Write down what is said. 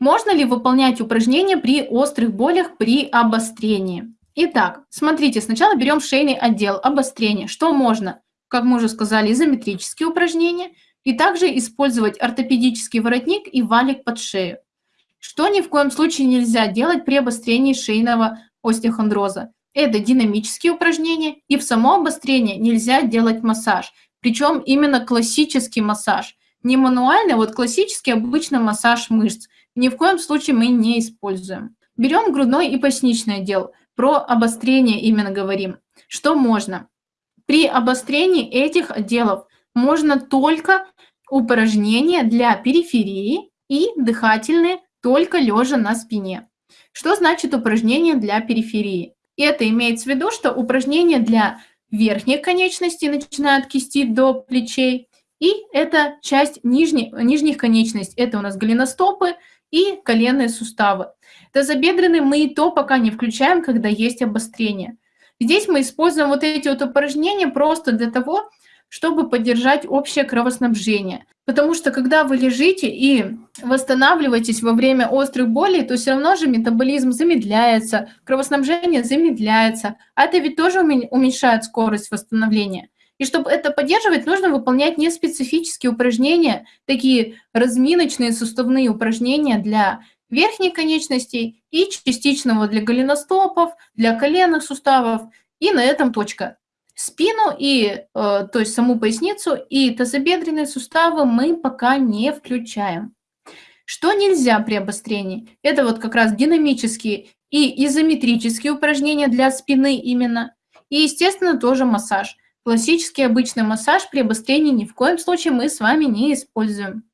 Можно ли выполнять упражнения при острых болях при обострении? Итак, смотрите, сначала берем шейный отдел, обострение. Что можно? Как мы уже сказали, изометрические упражнения и также использовать ортопедический воротник и валик под шею. Что ни в коем случае нельзя делать при обострении шейного остеохондроза? Это динамические упражнения, и в само обострение нельзя делать массаж. Причем именно классический массаж. Не мануальный, а вот классический обычный массаж мышц. Ни в коем случае мы не используем. Берем грудной и поясничный отдел. Про обострение именно говорим. Что можно? При обострении этих отделов можно только упражнения для периферии и дыхательные только лежа на спине. Что значит упражнение для периферии? Это имеется в виду, что упражнения для верхних конечностей, начиная от кисти до плечей, и это часть нижних, нижних конечностей. Это у нас голеностопы и коленные суставы. Тазобедренные мы и то пока не включаем, когда есть обострение. Здесь мы используем вот эти вот упражнения просто для того, чтобы поддержать общее кровоснабжение. Потому что когда вы лежите и восстанавливаетесь во время острых болей, то все равно же метаболизм замедляется, кровоснабжение замедляется, а это ведь тоже уменьшает скорость восстановления. И чтобы это поддерживать, нужно выполнять неспецифические упражнения, такие разминочные суставные упражнения для верхней конечностей и частичного для голеностопов, для коленных суставов. И на этом точка. Спину и, э, то есть саму поясницу и тазобедренные суставы мы пока не включаем. Что нельзя при обострении? Это вот как раз динамические и изометрические упражнения для спины именно. И, естественно, тоже массаж. Классический обычный массаж при обострении ни в коем случае мы с вами не используем.